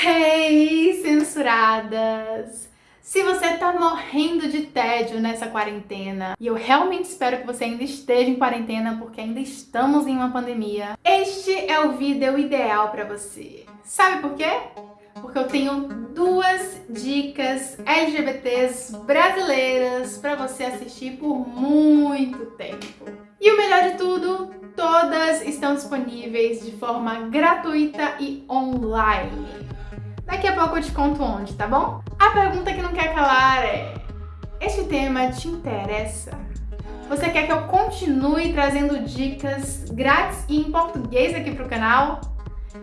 Hey, censuradas! Se você tá morrendo de tédio nessa quarentena, e eu realmente espero que você ainda esteja em quarentena porque ainda estamos em uma pandemia, este é o vídeo ideal para você. Sabe por quê? Porque eu tenho duas dicas LGBTs brasileiras para você assistir por muito tempo. E o melhor de tudo, todas estão disponíveis de forma gratuita e online. Daqui a pouco eu te conto onde, tá bom? A pergunta que não quer calar é... Este tema te interessa? Você quer que eu continue trazendo dicas grátis e em português aqui pro canal?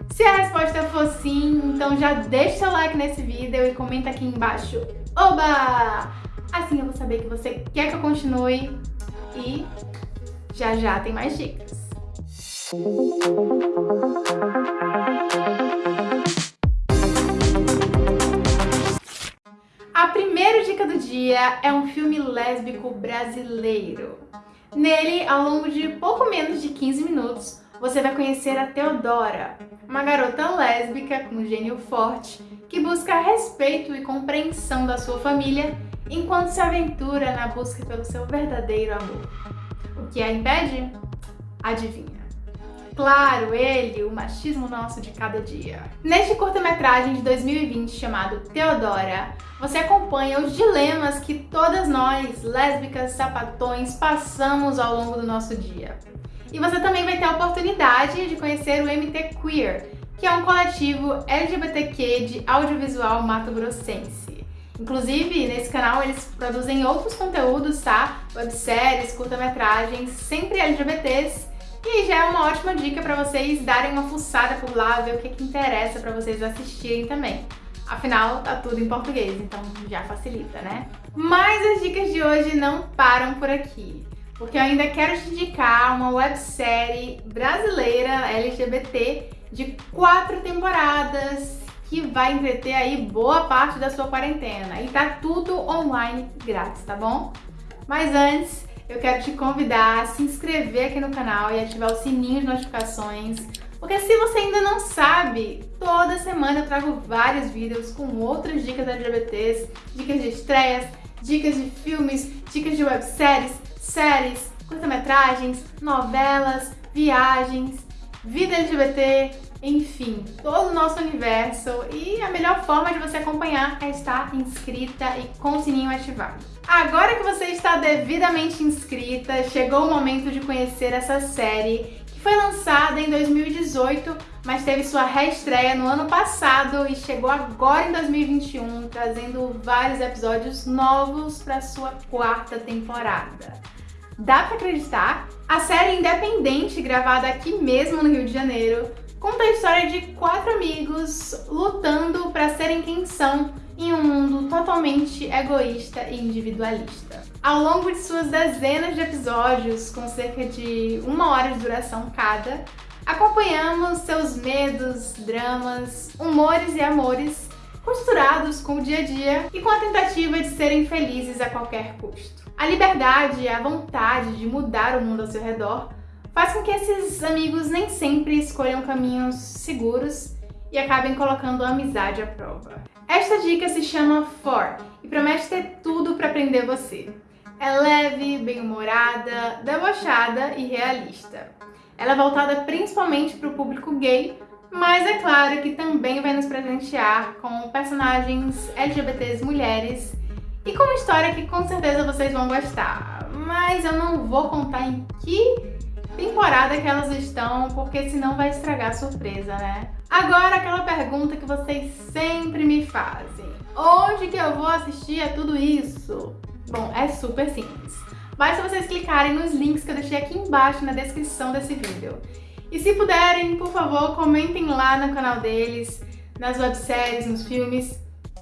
Se a resposta for sim, então já deixa seu like nesse vídeo e comenta aqui embaixo Oba! Assim eu vou saber que você quer que eu continue e já já tem mais dicas. Dia é um filme lésbico brasileiro. Nele, ao longo de pouco menos de 15 minutos, você vai conhecer a Teodora, uma garota lésbica com gênio forte que busca respeito e compreensão da sua família enquanto se aventura na busca pelo seu verdadeiro amor. O que a impede? Adivinha. Claro, ele, o machismo nosso de cada dia. Neste curta-metragem de 2020 chamado Teodora, você acompanha os dilemas que todas nós, lésbicas, sapatões, passamos ao longo do nosso dia. E você também vai ter a oportunidade de conhecer o MT Queer, que é um coletivo LGBTQ de audiovisual mato-grossense. Inclusive, nesse canal eles produzem outros conteúdos, tá? Webséries, curta-metragens, sempre LGBTs, e já é uma ótima dica para vocês darem uma fuçada por lá, ver o que, que interessa para vocês assistirem também. Afinal, tá tudo em português, então já facilita, né? Mas as dicas de hoje não param por aqui, porque eu ainda quero te indicar uma websérie brasileira LGBT de quatro temporadas que vai entreter aí boa parte da sua quarentena. E tá tudo online grátis, tá bom? Mas antes, eu quero te convidar a se inscrever aqui no canal e ativar o sininho de notificações, porque se você ainda não sabe, toda semana eu trago vários vídeos com outras dicas LGBTs, dicas de estreias, dicas de filmes, dicas de webséries, séries, curta-metragens, novelas, viagens, vida LGBT, enfim, todo o nosso universo e a melhor forma de você acompanhar é estar inscrita e com o sininho ativado. Agora que você está devidamente inscrita, chegou o momento de conhecer essa série que foi lançada em 2018, mas teve sua reestreia no ano passado e chegou agora em 2021, trazendo vários episódios novos para sua quarta temporada. Dá para acreditar? A série independente, gravada aqui mesmo no Rio de Janeiro, conta a história de quatro amigos lutando para serem quem são em um mundo totalmente egoísta e individualista. Ao longo de suas dezenas de episódios, com cerca de uma hora de duração cada, acompanhamos seus medos, dramas, humores e amores costurados com o dia a dia e com a tentativa de serem felizes a qualquer custo. A liberdade e a vontade de mudar o mundo ao seu redor faz com que esses amigos nem sempre escolham caminhos seguros e acabem colocando a amizade à prova. Esta dica se chama For e promete ter tudo para aprender você. É leve, bem-humorada, debochada e realista. Ela é voltada principalmente para o público gay, mas é claro que também vai nos presentear com personagens LGBTs mulheres e com uma história que com certeza vocês vão gostar. Mas eu não vou contar em que temporada que elas estão, porque senão vai estragar a surpresa, né? Agora aquela pergunta que vocês sempre me fazem. Onde que eu vou assistir a tudo isso? Bom, é super simples. Basta vocês clicarem nos links que eu deixei aqui embaixo na descrição desse vídeo. E se puderem, por favor, comentem lá no canal deles, nas webséries, nos filmes,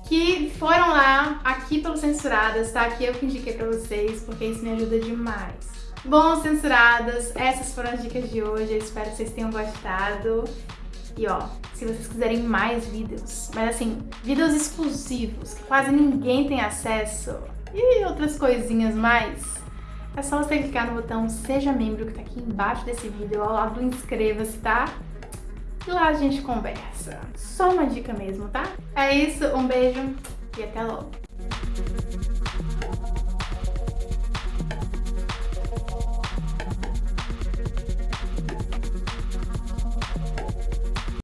que foram lá, aqui pelo Censuradas, tá? Que eu que indiquei pra vocês, porque isso me ajuda demais. Bom, censuradas, essas foram as dicas de hoje, eu espero que vocês tenham gostado. E ó, se vocês quiserem mais vídeos, mas assim, vídeos exclusivos, que quase ninguém tem acesso, e outras coisinhas mais, é só você clicar no botão Seja Membro, que tá aqui embaixo desse vídeo, ao lado do Inscreva-se, tá? e lá a gente conversa. Só uma dica mesmo, tá? É isso, um beijo e até logo!